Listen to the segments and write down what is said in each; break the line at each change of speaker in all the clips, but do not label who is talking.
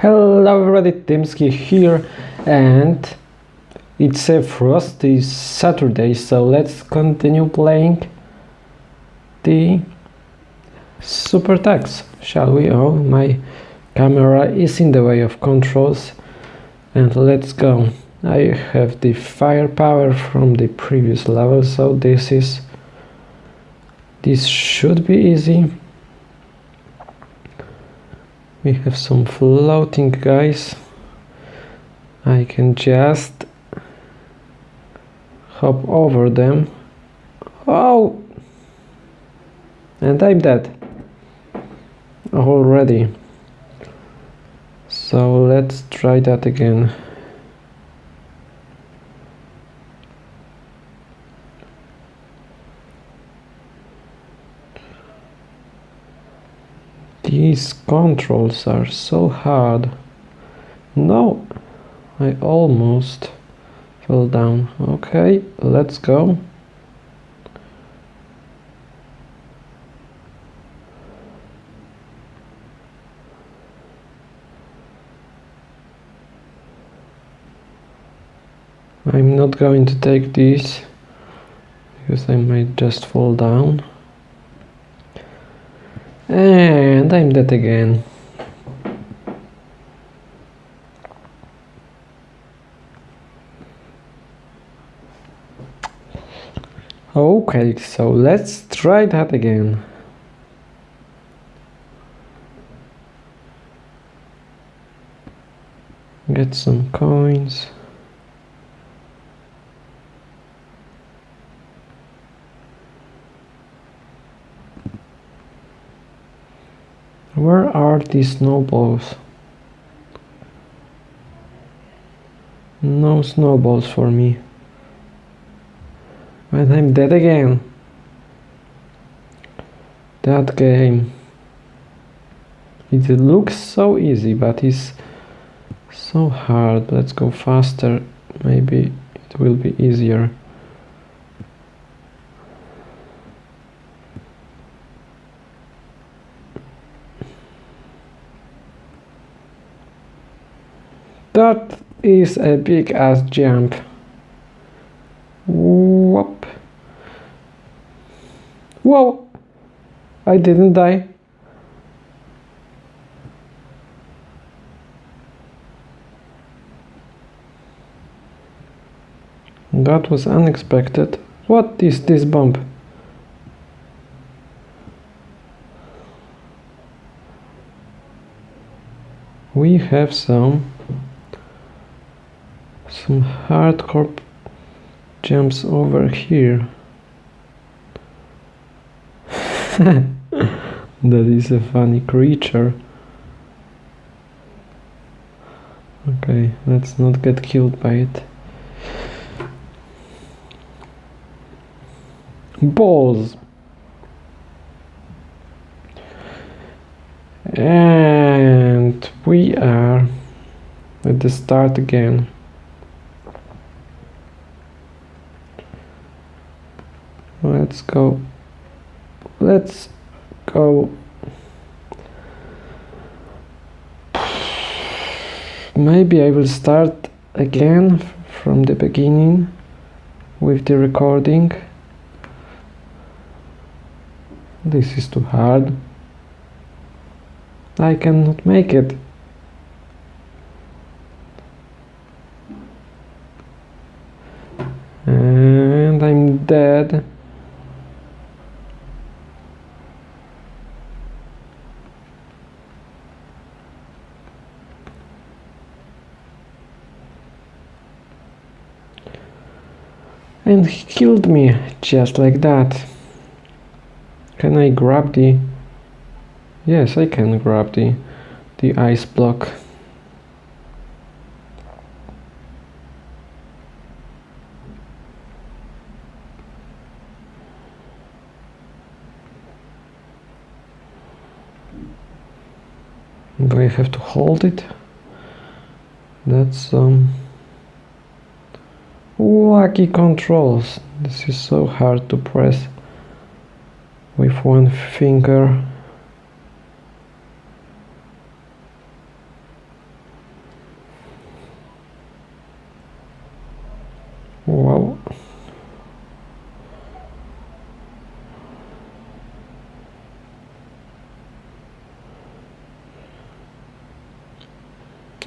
Hello everybody, Timsky here and it's a frosty Saturday so let's continue playing the Super Tux, shall we? Oh, my camera is in the way of controls and let's go. I have the firepower from the previous level so this is this should be easy we have some floating guys. I can just hop over them. Oh! And I'm dead. Already. So let's try that again These controls are so hard. No, I almost fell down. Okay, let's go. I'm not going to take these because I might just fall down. And I'm dead again. Okay, so let's try that again. Get some coins. Where are these snowballs? No snowballs for me. And I'm dead again. That game. It looks so easy, but it's so hard. Let's go faster. Maybe it will be easier. That is a big ass jump. Whoop. Whoa! I didn't die. That was unexpected. What is this bump? We have some some hardcore jumps over here. That is a funny creature. Okay let's not get killed by it. Balls! And we are at the start again let's go. Let's go. Maybe I will start again from the beginning with the recording. This is too hard. I cannot make it. And I'm dead and he killed me just like that. Can I grab the yes I can grab the the ice block. Do I have to hold it? That's um Wacky controls. This is so hard to press with one finger. Wow.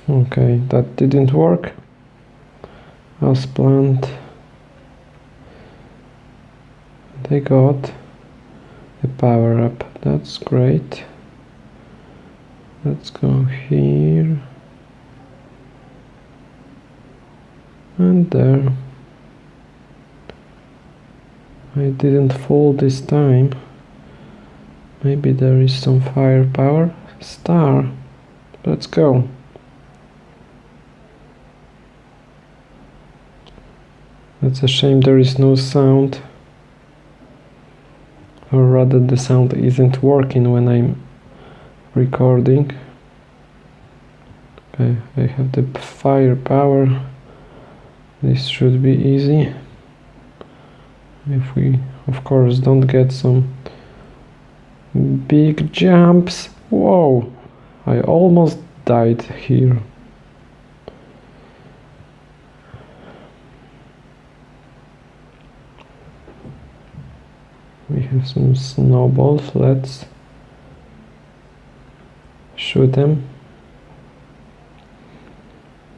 Okay, that didn't work as planned they got the power up. That's great. Let's go here. And there. I didn't fall this time. Maybe there is some firepower. Star. Let's go That's a shame there is no sound. Or rather the sound isn't working when I'm recording. Okay, I have the firepower. This should be easy. If we, of course, don't get some big jumps. Whoa! I almost died here. we some snowballs. Let's shoot them.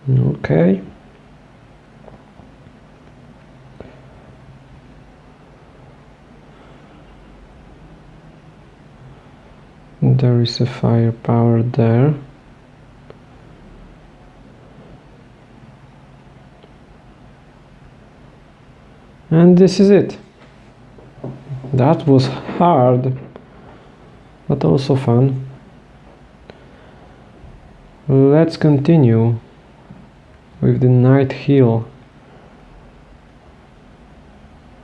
Okay. There is a firepower there. And this is it that was hard but also fun. Let's continue with the Night Chill.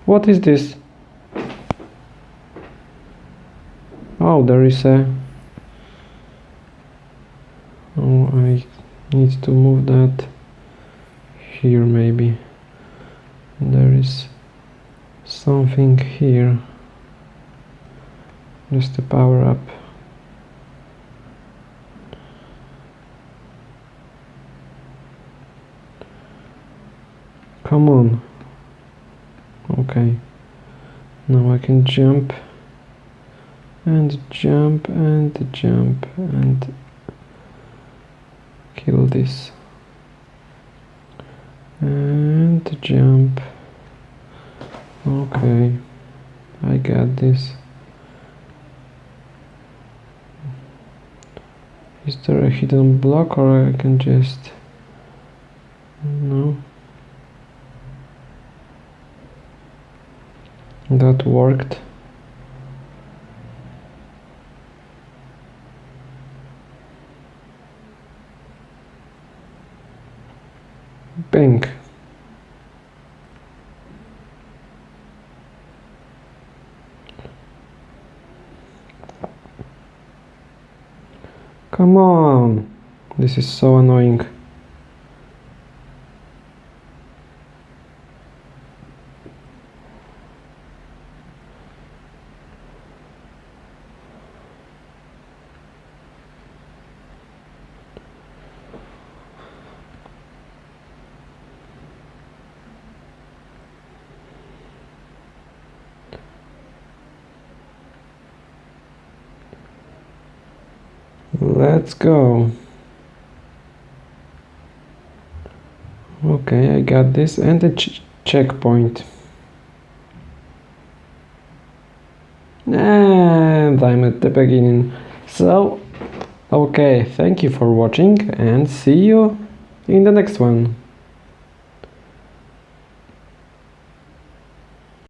What is this? Oh there is a oh I need to move that here maybe. There is something here just to power up. Come on. Okay. Now I can jump and jump and jump and kill this. And jump. Okay. I got this Is there a hidden block or I can just... No. That worked. Bang. Come on! This is so annoying. Let's go. Okay, I got this and a ch checkpoint. And I'm at the beginning. So, okay, thank you for watching and see you in the next one.